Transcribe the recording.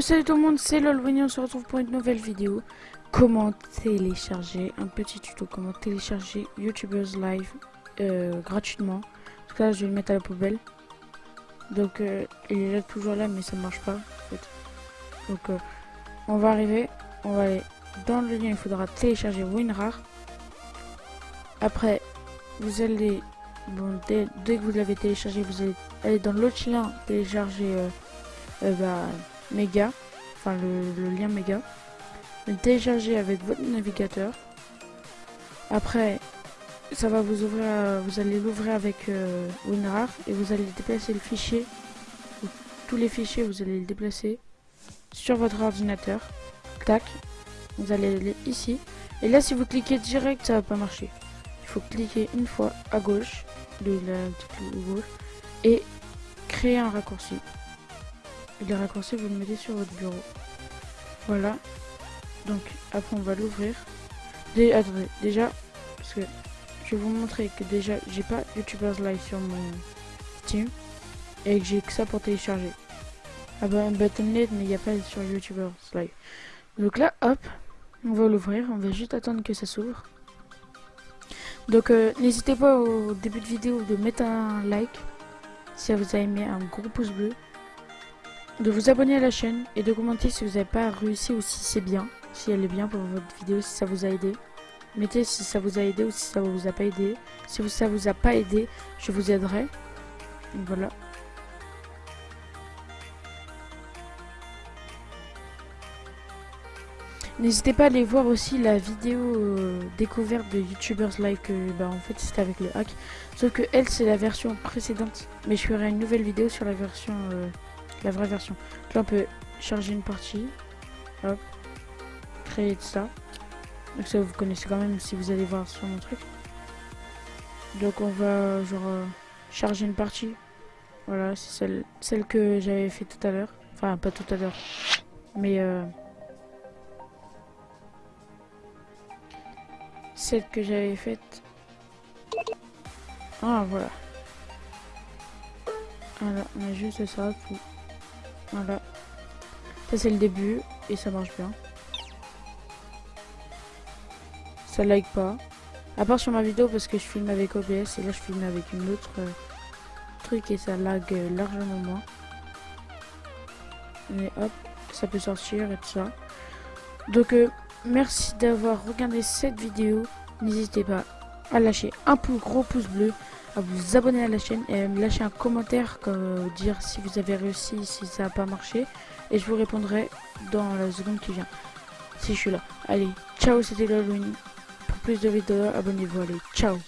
salut tout le monde, c'est LOLWINY, on se retrouve pour une nouvelle vidéo. Comment télécharger, un petit tuto, comment télécharger YouTubers Live euh, gratuitement. Donc là, je vais le mettre à la poubelle. Donc, euh, il est là, toujours là, mais ça ne marche pas. Donc, euh, on va arriver, on va aller dans le lien, il faudra télécharger WinRAR. Après, vous allez, bon, dès, dès que vous l'avez téléchargé, vous allez aller dans l'autre lien, télécharger... Bah, méga, enfin le, lien méga. Le télécharger avec votre navigateur. Après, ça va vous ouvrir, vous allez l'ouvrir avec euh, WinRAR et vous allez déplacer le fichier. Tous les fichiers, vous allez le déplacer sur votre ordinateur. Tac. Vous allez aller ici. Et là, si vous cliquez direct, ça va pas marcher. Il faut cliquer une fois à gauche, de la petite gauche, et créer un raccourci. Les raccourcis, vous le mettez sur votre bureau. Voilà. Donc, après, on va l'ouvrir. Attendez, déjà, parce que je vais vous montrer que déjà, j'ai pas YouTubers Live sur mon Steam. Et que j'ai que ça pour télécharger. Ah bah, Battle.net, mais il n'y a pas sur YouTubers Live. Donc là, hop, on va l'ouvrir. On va juste attendre que ça s'ouvre. Donc, euh, n'hésitez pas au début de vidéo de mettre un like. Si vous avez aimé, un gros pouce bleu de vous abonner à la chaîne et de commenter si vous n'avez pas réussi ou si c'est bien, si elle est bien pour votre vidéo, si ça vous a aidé. Mettez si ça vous a aidé ou si ça vous a pas aidé. Si ça vous a pas aidé, je vous aiderai. voilà. N'hésitez pas à aller voir aussi la vidéo euh, découverte de YouTubers Live que bah, en fait c'était avec le hack. Sauf que elle c'est la version précédente. Mais je ferai une nouvelle vidéo sur la version euh, la vraie version. Là, on peut charger une partie. Hop. Créer de ça. Donc ça, vous connaissez quand même si vous allez voir sur mon truc. Donc on va genre euh, charger une partie. Voilà, c'est celle, celle que j'avais fait tout à l'heure. Enfin, pas tout à l'heure. Mais euh, celle que j'avais faite. Ah voilà. Voilà, on a juste ça. Tout. Voilà. Ça c'est le début et ça marche bien. Ça like pas. À part sur ma vidéo parce que je filme avec OBS et là je filme avec une autre euh, truc et ça lag euh, largement moins. Mais hop, ça peut sortir et tout ça. Donc euh, merci d'avoir regardé cette vidéo. N'hésitez pas à lâcher un gros pouce bleu à vous abonner à la chaîne et à me lâcher un commentaire comme euh, dire si vous avez réussi, si ça n'a pas marché. Et je vous répondrai dans la seconde qui vient. Si je suis là. Allez, ciao, c'était Lolwin. Pour plus de vidéos, abonnez-vous. Allez, ciao